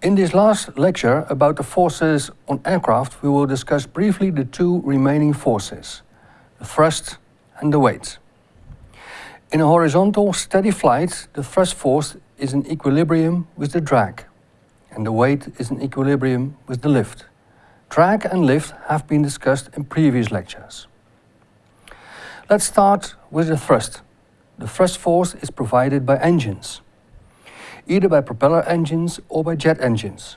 In this last lecture about the forces on aircraft, we will discuss briefly the two remaining forces, the thrust and the weight. In a horizontal steady flight, the thrust force is in equilibrium with the drag, and the weight is in equilibrium with the lift. Drag and lift have been discussed in previous lectures. Let's start with the thrust. The thrust force is provided by engines either by propeller engines or by jet engines.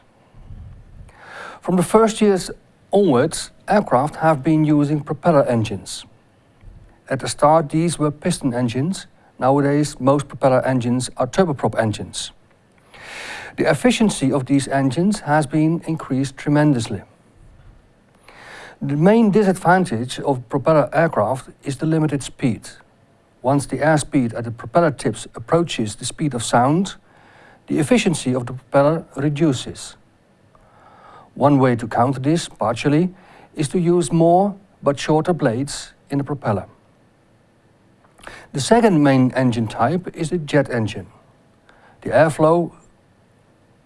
From the first years onwards, aircraft have been using propeller engines. At the start these were piston engines, nowadays most propeller engines are turboprop engines. The efficiency of these engines has been increased tremendously. The main disadvantage of propeller aircraft is the limited speed. Once the airspeed at the propeller tips approaches the speed of sound, the efficiency of the propeller reduces. One way to counter this, partially, is to use more but shorter blades in the propeller. The second main engine type is the jet engine. The airflow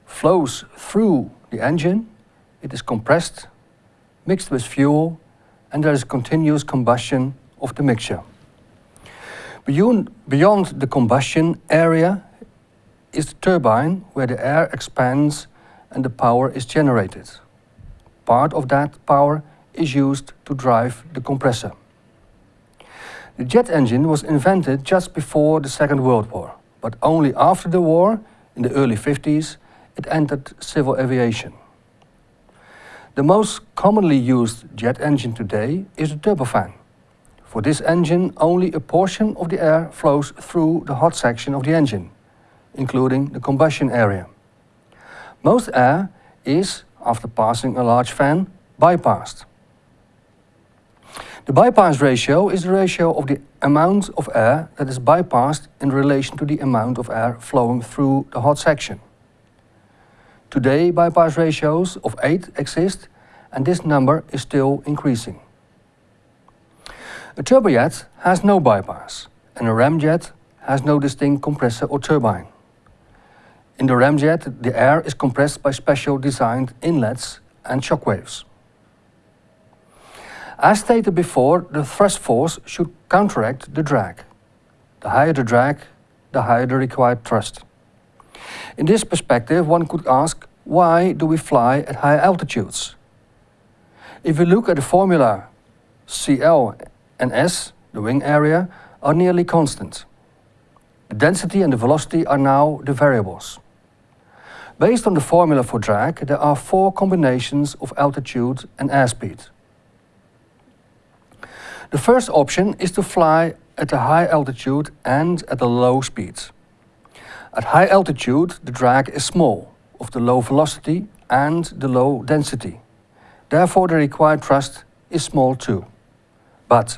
flows through the engine, it is compressed, mixed with fuel, and there is continuous combustion of the mixture. Beyond, beyond the combustion area is the turbine where the air expands and the power is generated. Part of that power is used to drive the compressor. The jet engine was invented just before the Second World War, but only after the war, in the early 50s, it entered civil aviation. The most commonly used jet engine today is the turbofan. For this engine, only a portion of the air flows through the hot section of the engine including the combustion area. Most air is, after passing a large fan, bypassed. The bypass ratio is the ratio of the amount of air that is bypassed in relation to the amount of air flowing through the hot section. Today, bypass ratios of 8 exist and this number is still increasing. A turbojet has no bypass and a ramjet has no distinct compressor or turbine. In the ramjet, the air is compressed by special designed inlets and shock waves. As stated before, the thrust force should counteract the drag. The higher the drag, the higher the required thrust. In this perspective, one could ask, why do we fly at high altitudes? If we look at the formula, CL and S, the wing area, are nearly constant. The density and the velocity are now the variables. Based on the formula for drag, there are four combinations of altitude and airspeed. The first option is to fly at a high altitude and at a low speed. At high altitude, the drag is small, of the low velocity and the low density. Therefore, the required thrust is small too. But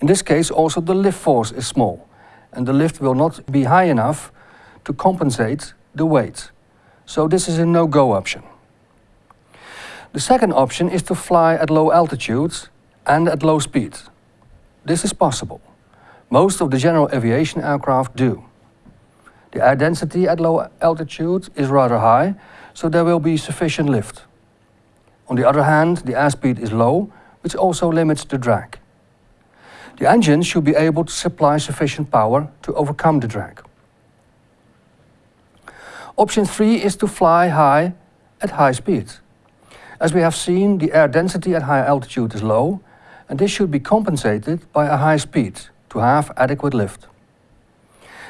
in this case, also the lift force is small, and the lift will not be high enough to compensate the weight so this is a no-go option. The second option is to fly at low altitudes and at low speed. This is possible. Most of the general aviation aircraft do. The air density at low altitude is rather high, so there will be sufficient lift. On the other hand, the airspeed is low, which also limits the drag. The engine should be able to supply sufficient power to overcome the drag. Option 3 is to fly high at high speeds. As we have seen, the air density at high altitude is low, and this should be compensated by a high speed to have adequate lift.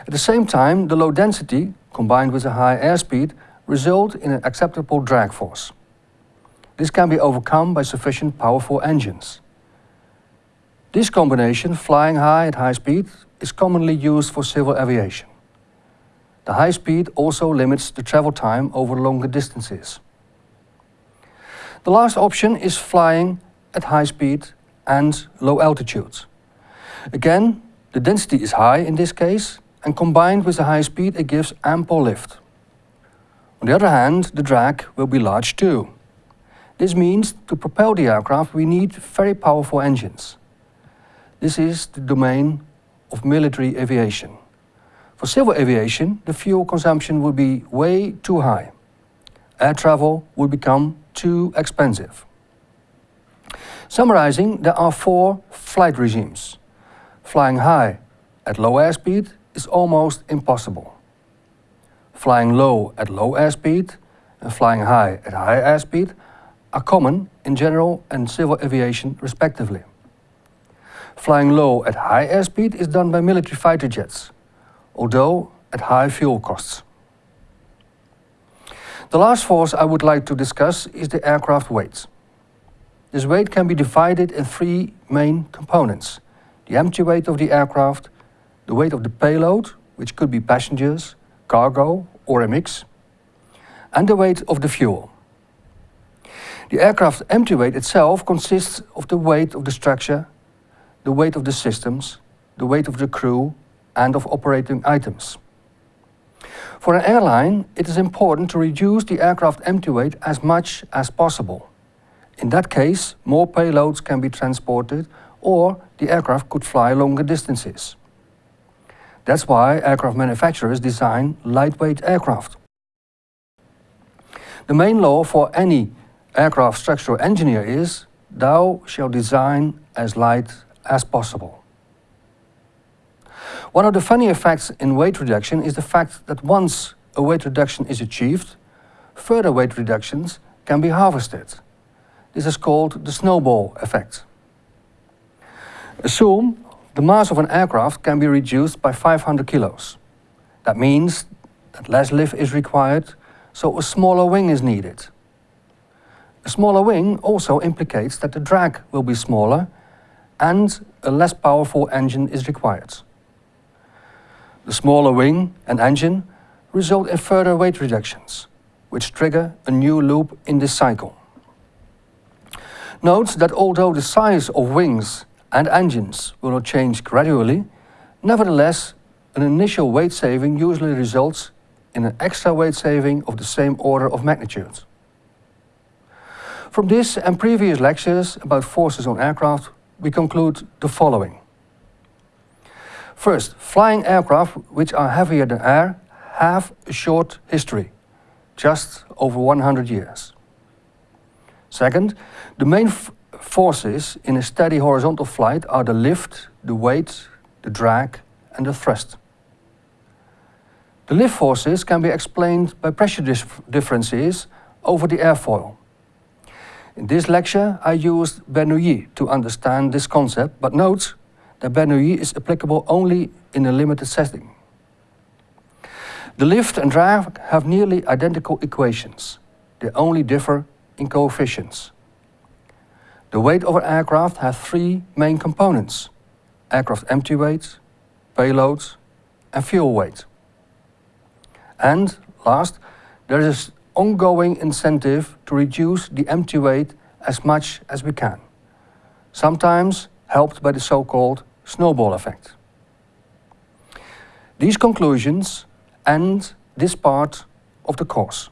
At the same time, the low density, combined with a high airspeed, result in an acceptable drag force. This can be overcome by sufficient powerful engines. This combination, flying high at high speed, is commonly used for civil aviation. The high speed also limits the travel time over longer distances. The last option is flying at high speed and low altitudes. Again, the density is high in this case, and combined with the high speed it gives ample lift. On the other hand, the drag will be large too. This means to propel the aircraft we need very powerful engines. This is the domain of military aviation. For civil aviation, the fuel consumption would be way too high. air travel would become too expensive. Summarizing, there are four flight regimes. Flying high at low airspeed is almost impossible. Flying low at low airspeed and flying high at high airspeed are common in general and civil aviation respectively. Flying low at high airspeed is done by military fighter jets, although at high fuel costs. The last force I would like to discuss is the aircraft weight. This weight can be divided in three main components. The empty weight of the aircraft, the weight of the payload, which could be passengers, cargo or a mix, and the weight of the fuel. The aircraft empty weight itself consists of the weight of the structure, the weight of the systems, the weight of the crew and of operating items. For an airline, it is important to reduce the aircraft empty weight as much as possible. In that case, more payloads can be transported or the aircraft could fly longer distances. That's why aircraft manufacturers design lightweight aircraft. The main law for any aircraft structural engineer is, thou shall design as light as possible. One of the funny effects in weight reduction is the fact that once a weight reduction is achieved, further weight reductions can be harvested. This is called the snowball effect. Assume the mass of an aircraft can be reduced by 500 kilos. That means that less lift is required, so a smaller wing is needed. A smaller wing also implicates that the drag will be smaller and a less powerful engine is required. The smaller wing and engine result in further weight reductions, which trigger a new loop in this cycle. Note that although the size of wings and engines will not change gradually, nevertheless, an initial weight saving usually results in an extra weight saving of the same order of magnitude. From this and previous lectures about forces on aircraft, we conclude the following. First, flying aircraft which are heavier than air have a short history, just over 100 years. Second, the main forces in a steady horizontal flight are the lift, the weight, the drag and the thrust. The lift forces can be explained by pressure dif differences over the airfoil. In this lecture I used Bernoulli to understand this concept, but note that Bernoulli is applicable only in a limited setting. The lift and drag have nearly identical equations. They only differ in coefficients. The weight of an aircraft has three main components. Aircraft empty weight, payload and fuel weight. And last, there is ongoing incentive to reduce the empty weight as much as we can, sometimes helped by the so-called snowball effect. These conclusions end this part of the course.